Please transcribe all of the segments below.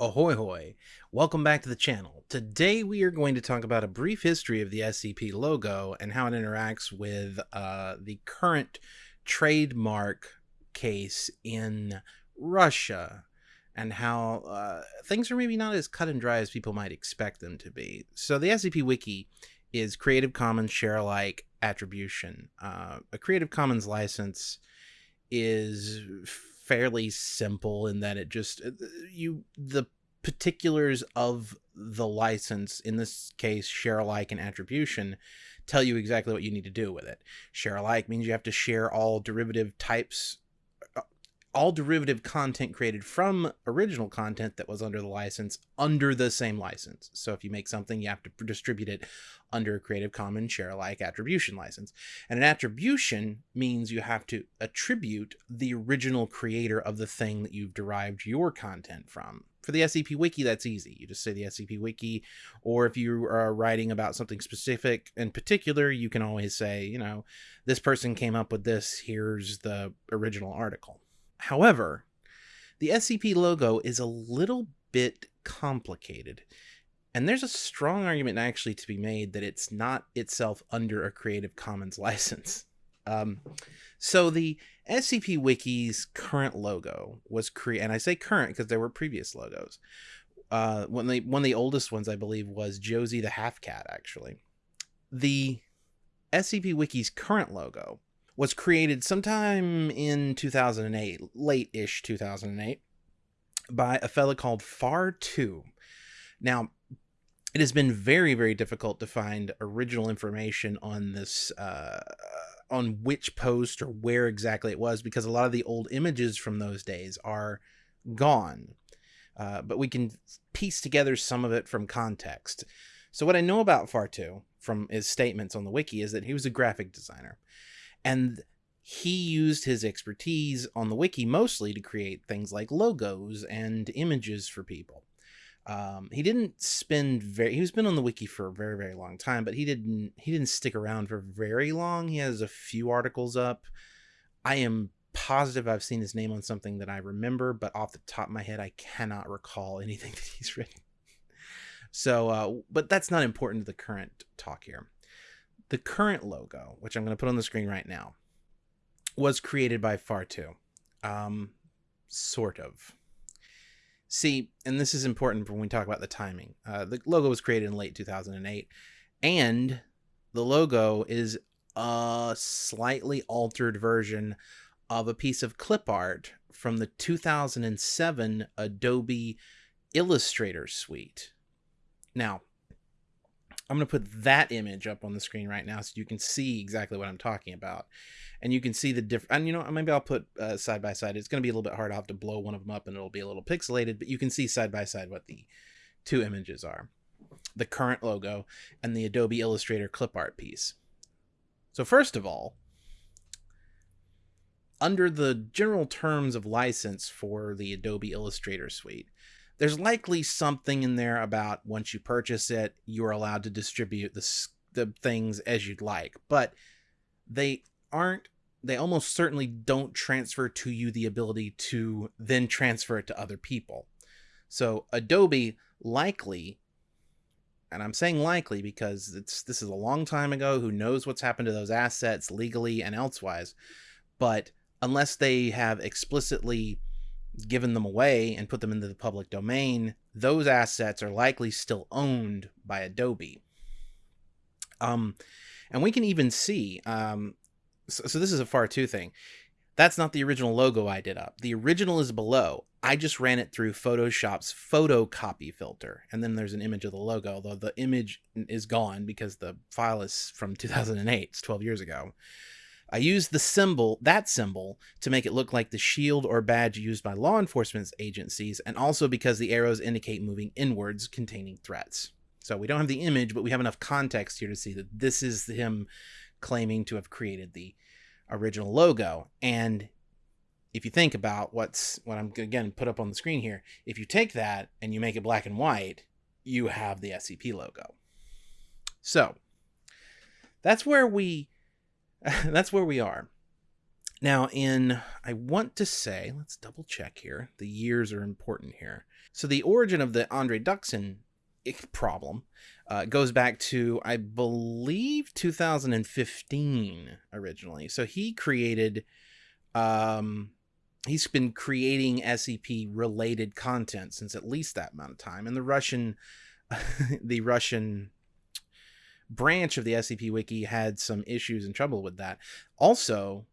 Ahoy hoy! Welcome back to the channel. Today we are going to talk about a brief history of the SCP logo and how it interacts with uh, the current trademark case in Russia and how uh, things are maybe not as cut and dry as people might expect them to be. So the SCP Wiki is Creative Commons share alike attribution. Uh, a Creative Commons license is fairly simple in that it just uh, you the particulars of the license in this case share alike and attribution tell you exactly what you need to do with it. Share alike means you have to share all derivative types all derivative content created from original content that was under the license under the same license. So if you make something, you have to distribute it under a Creative Commons share alike attribution license. And an attribution means you have to attribute the original creator of the thing that you've derived your content from. For the SCP Wiki, that's easy. You just say the SCP Wiki, or if you are writing about something specific in particular, you can always say, you know, this person came up with this, here's the original article. However, the SCP logo is a little bit complicated. And there's a strong argument actually to be made that it's not itself under a Creative Commons license. Um, so the SCP Wiki's current logo was created, and I say current because there were previous logos. Uh, the one of the oldest ones I believe was Josie the Half Cat. Actually, the SCP Wiki's current logo was created sometime in 2008, late-ish 2008, by a fella called Far2. Now, it has been very, very difficult to find original information on this, uh, on which post or where exactly it was, because a lot of the old images from those days are gone. Uh, but we can piece together some of it from context. So what I know about Far2 from his statements on the wiki is that he was a graphic designer and he used his expertise on the wiki mostly to create things like logos and images for people. Um, he didn't spend very he's been on the wiki for a very very long time but he didn't he didn't stick around for very long. He has a few articles up. I am positive i've seen his name on something that i remember but off the top of my head i cannot recall anything that he's written. So uh, but that's not important to the current talk here the current logo, which I'm going to put on the screen right now, was created by Far2. Um, sort of. See, and this is important when we talk about the timing. Uh, the logo was created in late 2008, and the logo is a slightly altered version of a piece of clip art from the 2007 Adobe Illustrator suite. Now, I'm going to put that image up on the screen right now so you can see exactly what I'm talking about. And you can see the different, and you know, maybe I'll put uh, side by side. It's going to be a little bit hard. I'll have to blow one of them up and it'll be a little pixelated, but you can see side by side what the two images are. The current logo and the Adobe Illustrator clip art piece. So first of all, under the general terms of license for the Adobe Illustrator suite, there's likely something in there about once you purchase it, you're allowed to distribute the, the things as you'd like. But they aren't, they almost certainly don't transfer to you the ability to then transfer it to other people. So Adobe likely, and I'm saying likely because it's this is a long time ago, who knows what's happened to those assets legally and elsewise, but unless they have explicitly given them away and put them into the public domain, those assets are likely still owned by Adobe. Um, and we can even see, um, so, so this is a Far2 thing. That's not the original logo I did up. The original is below. I just ran it through Photoshop's photocopy filter. And then there's an image of the logo, although the image is gone because the file is from 2008. It's 12 years ago. I used the symbol, that symbol, to make it look like the shield or badge used by law enforcement agencies, and also because the arrows indicate moving inwards containing threats. So we don't have the image, but we have enough context here to see that this is him claiming to have created the original logo. And if you think about what's what I'm again put up on the screen here, if you take that and you make it black and white, you have the SCP logo. So that's where we that's where we are. Now, in, I want to say, let's double check here. The years are important here. So the origin of the Andre Duxon problem uh, goes back to, I believe, 2015 originally. So he created, um, he's been creating SCP related content since at least that amount of time. And the Russian, the Russian branch of the SCP Wiki had some issues and trouble with that. Also,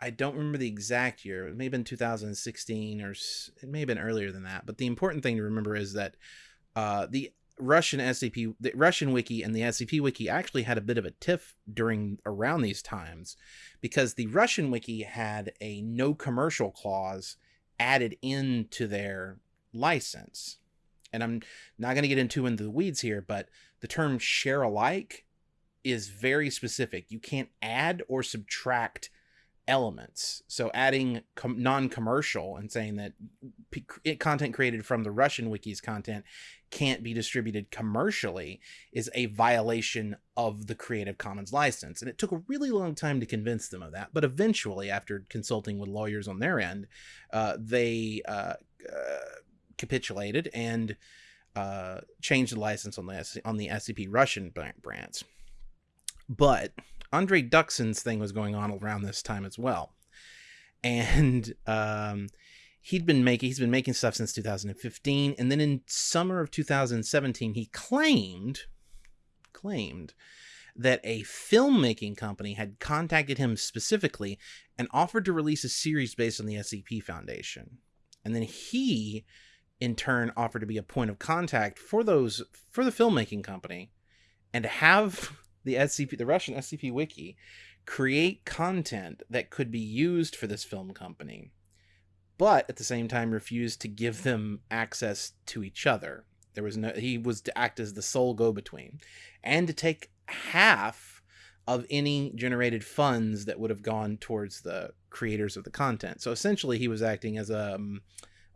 I don't remember the exact year. It may have been 2016 or it may have been earlier than that. But the important thing to remember is that uh, the Russian SCP, the Russian wiki and the SCP wiki actually had a bit of a tiff during around these times because the Russian wiki had a no commercial clause added into their license. And I'm not going to get into into the weeds here, but the term share alike is very specific. You can't add or subtract elements. So adding non-commercial and saying that content created from the Russian wiki's content can't be distributed commercially is a violation of the Creative Commons license. And it took a really long time to convince them of that. But eventually, after consulting with lawyers on their end, uh, they uh, uh, capitulated and uh, changed the license on the on the SCP Russian brands. But Andre Duxon's thing was going on around this time as well. And um, he'd been making he's been making stuff since 2015 and then in summer of 2017 he claimed claimed that a filmmaking company had contacted him specifically and offered to release a series based on the SCP Foundation. And then he in turn offered to be a point of contact for those for the filmmaking company and to have the SCP, the Russian SCP Wiki, create content that could be used for this film company, but at the same time refused to give them access to each other. There was no, he was to act as the sole go between and to take half of any generated funds that would have gone towards the creators of the content. So essentially, he was acting as a, um,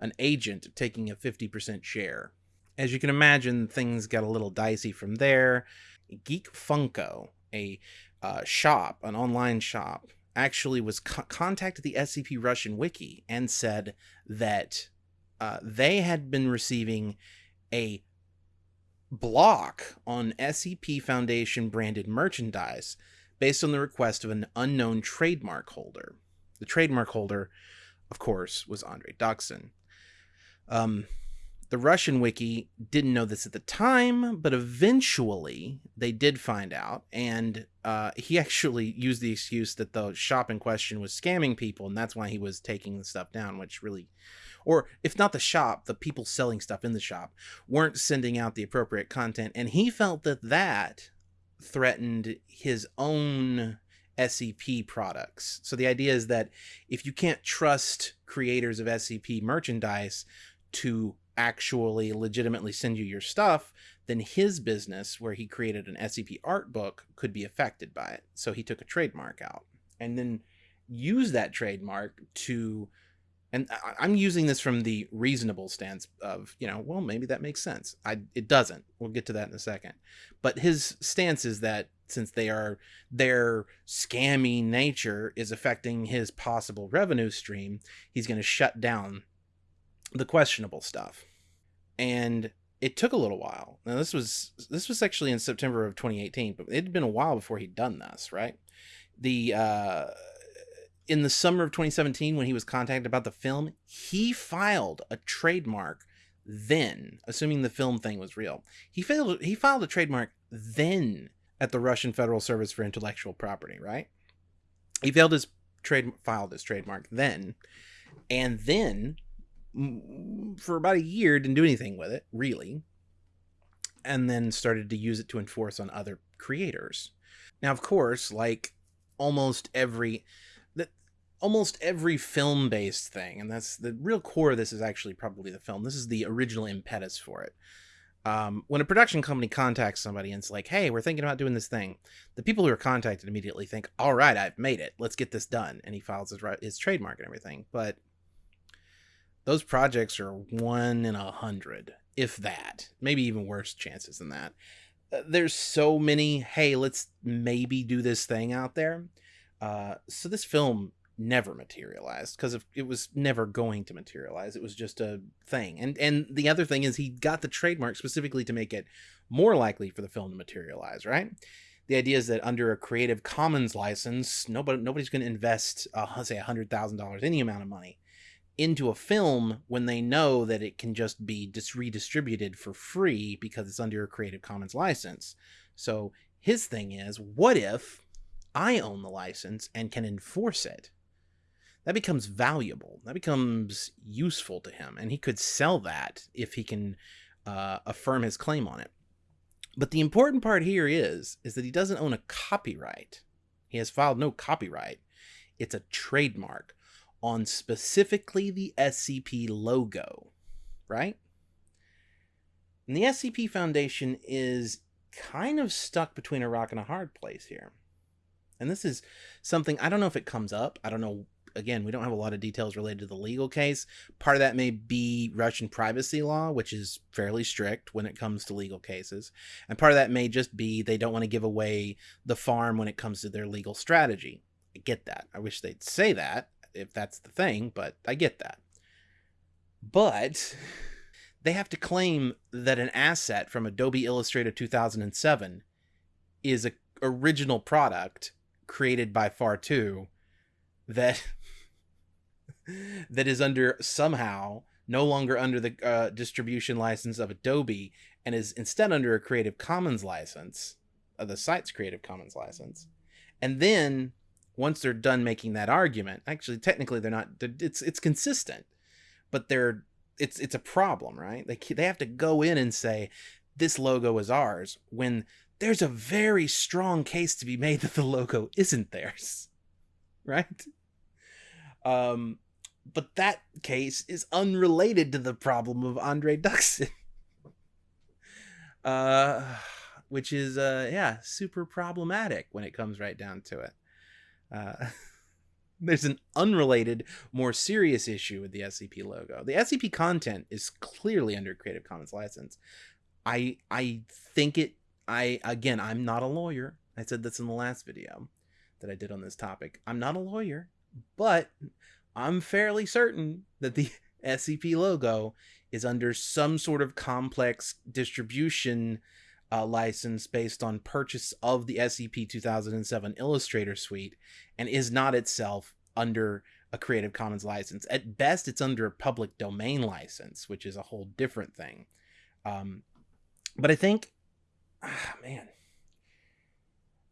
an agent taking a 50% share. As you can imagine, things got a little dicey from there. Geek Funko, a uh, shop, an online shop, actually was co- contacted the SCP Russian wiki and said that uh, they had been receiving a block on SCP Foundation branded merchandise based on the request of an unknown trademark holder. The trademark holder, of course, was Andre Duxon. Um, the Russian wiki didn't know this at the time, but eventually they did find out. And uh, he actually used the excuse that the shop in question was scamming people, and that's why he was taking the stuff down, which really, or if not the shop, the people selling stuff in the shop weren't sending out the appropriate content. And he felt that that threatened his own SCP products. So the idea is that if you can't trust creators of SCP merchandise to actually legitimately send you your stuff, then his business, where he created an SCP art book, could be affected by it. So he took a trademark out and then used that trademark to. And I'm using this from the reasonable stance of, you know, well, maybe that makes sense. I it doesn't. We'll get to that in a second. But his stance is that since they are their scammy nature is affecting his possible revenue stream, he's going to shut down the questionable stuff and it took a little while. Now this was this was actually in September of 2018, but it had been a while before he'd done this, right? The uh in the summer of 2017 when he was contacted about the film, he filed a trademark then, assuming the film thing was real. He failed he filed a trademark then at the Russian Federal Service for Intellectual Property, right? He failed his trade filed his trademark then and then for about a year, didn't do anything with it, really, and then started to use it to enforce on other creators. Now, of course, like almost every that almost every film based thing, and that's the real core of this is actually probably the film. This is the original impetus for it. Um, when a production company contacts somebody and it's like, hey, we're thinking about doing this thing, the people who are contacted immediately think, all right, I've made it. Let's get this done. And he files his, his trademark and everything. But those projects are one in a hundred, if that. Maybe even worse chances than that. Uh, there's so many, hey, let's maybe do this thing out there. Uh, so this film never materialized because it was never going to materialize. It was just a thing. And and the other thing is he got the trademark specifically to make it more likely for the film to materialize, right? The idea is that under a Creative Commons license, nobody nobody's going to invest, uh, say, hundred thousand dollars, any amount of money, into a film when they know that it can just be dis- redistributed for free because it's under a Creative Commons license. So his thing is, what if I own the license and can enforce it? That becomes valuable. That becomes useful to him, and he could sell that if he can uh, affirm his claim on it. But the important part here is is that he doesn't own a copyright. He has filed no copyright. It's a trademark on specifically the SCP logo, right? And the SCP Foundation is kind of stuck between a rock and a hard place here. And this is something I don't know if it comes up. I don't know again, we don't have a lot of details related to the legal case. Part of that may be Russian privacy law, which is fairly strict when it comes to legal cases. And part of that may just be they don't want to give away the farm when it comes to their legal strategy. I get that. I wish they'd say that if that's the thing, but I get that. But they have to claim that an asset from Adobe Illustrator 2007 is a original product created by Far2 that that is under somehow no longer under the uh, distribution license of Adobe and is instead under a Creative Commons license, uh, the site's Creative Commons license. And then once they're done making that argument, actually technically they're not it's it's consistent, but they're it's it's a problem, right? They they have to go in and say this logo is ours when there's a very strong case to be made that the logo isn't theirs. Right? Um but that case is unrelated to the problem of Andre Duxon. uh, which is, uh, yeah, super problematic when it comes right down to it. Uh, there's an unrelated, more serious issue with the SCP logo. The SCP content is clearly under Creative Commons license. I I think it. I again, I'm not a lawyer. I said this in the last video that I did on this topic. I'm not a lawyer, but I'm fairly certain that the SCP logo is under some sort of complex distribution uh, license based on purchase of the SCP 2007 Illustrator Suite and is not itself under a Creative Commons license. At best, it's under a public domain license, which is a whole different thing. Um, but I think, ah, man,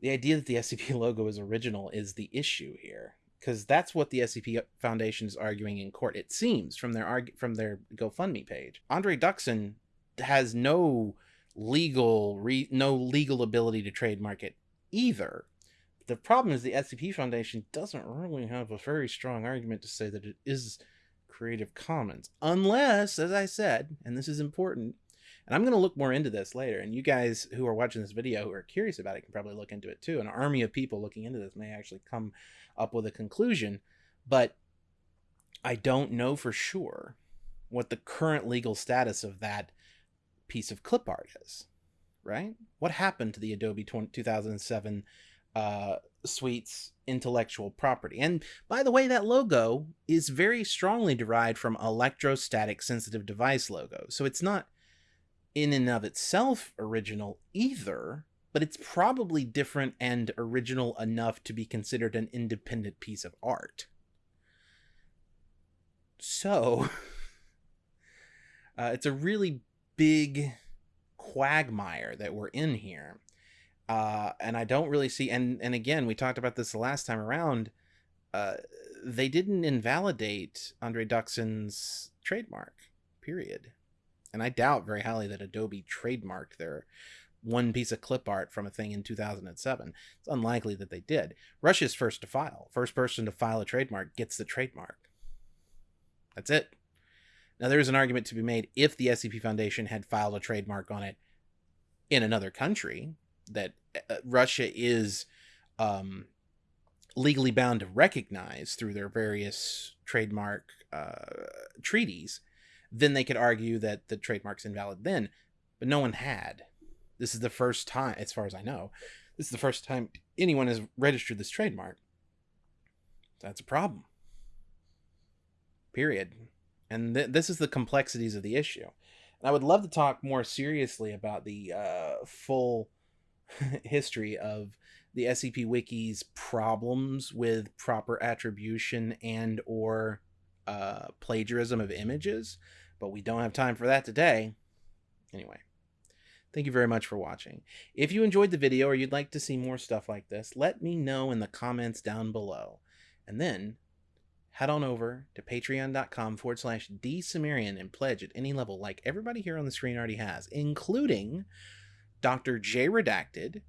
the idea that the SCP logo is original is the issue here because that's what the SCP Foundation is arguing in court. It seems from their from their GoFundMe page, Andre Duxon has no legal re- no legal ability to trademark it either. The problem is the SCP Foundation doesn't really have a very strong argument to say that it is Creative Commons, unless, as I said, and this is important, and I'm going to look more into this later. And you guys who are watching this video who are curious about it can probably look into it too. An army of people looking into this may actually come up with a conclusion, but I don't know for sure what the current legal status of that piece of clip art is, right? What happened to the Adobe 2007 uh, Suite's intellectual property? And by the way, that logo is very strongly derived from electrostatic sensitive device logo. So it's not in and of itself original either, but it's probably different and original enough to be considered an independent piece of art. So, uh, it's a really big quagmire that we're in here. Uh, and I don't really see, and, and again, we talked about this the last time around. Uh, they didn't invalidate Andre Duxon's trademark, period. And I doubt very highly that Adobe trademarked their one piece of clip art from a thing in 2007. It's unlikely that they did. Russia's first to file. First person to file a trademark gets the trademark. That's it. Now, there is an argument to be made if the SCP Foundation had filed a trademark on it in another country, that uh, Russia is um, legally bound to recognize through their various trademark uh, treaties, then they could argue that the trademark's invalid then. But no one had. This is the first time, as far as I know, this is the first time anyone has registered this trademark. That's a problem. Period. And th- this is the complexities of the issue. And I would love to talk more seriously about the uh, full history of the SCP Wiki's problems with proper attribution and or uh, plagiarism of images, but we don't have time for that today. Anyway, thank you very much for watching. If you enjoyed the video or you'd like to see more stuff like this, let me know in the comments down below. And then head on over to patreon.com forward slash dsumerian and pledge at any level like everybody here on the screen already has, including Dr. J Redacted,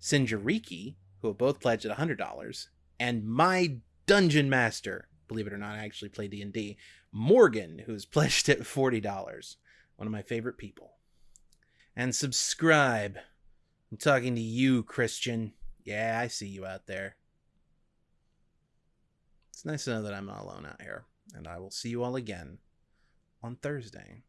Sinjariki, who have both pledged at $100, and my Dungeon Master, believe it or not, I actually play D&D, Morgan, who's pledged at $40. One of my favorite people. And subscribe. I'm talking to you, Christian. Yeah, I see you out there. It's nice to know that I'm not alone out here, and I will see you all again on Thursday.